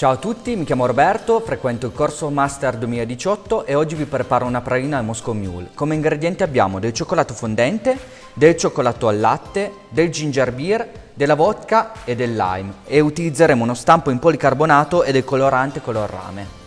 Ciao a tutti, mi chiamo Roberto, frequento il corso Master 2018 e oggi vi preparo una pralina al Moscow Mule. Come ingredienti abbiamo del cioccolato fondente, del cioccolato al latte, del ginger beer, della vodka e del lime e utilizzeremo uno stampo in policarbonato e del colorante color rame.